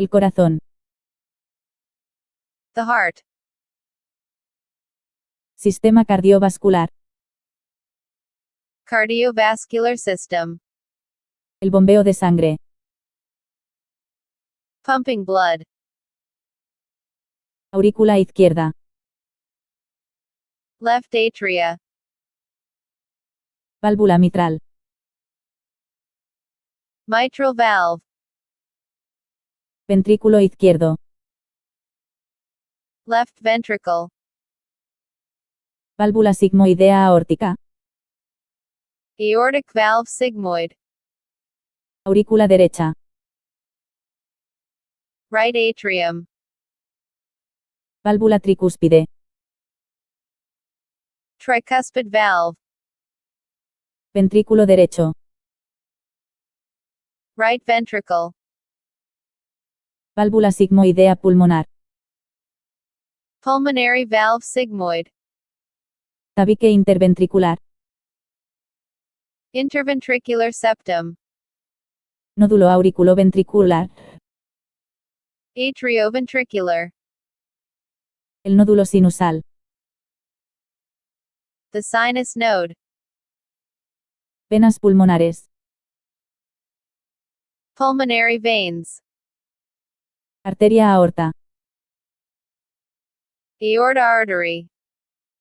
El corazón. The heart. Sistema cardiovascular. Cardiovascular system. El bombeo de sangre. Pumping blood. Aurícula izquierda. Left atria. Válvula mitral. Mitral valve. Ventrículo izquierdo. Left ventricle. Válvula sigmoidea aórtica. Aortic valve sigmoid. Aurícula derecha. Right atrium. Válvula tricúspide. Tricuspid valve. Ventrículo derecho. Right ventricle. Válvula sigmoidea pulmonar. Pulmonary valve sigmoid. Tabique interventricular. Interventricular septum. Nódulo auriculoventricular. Atrioventricular. El nódulo sinusal. The sinus node. Venas pulmonares. Pulmonary veins. Arteria aorta. Aorta artery.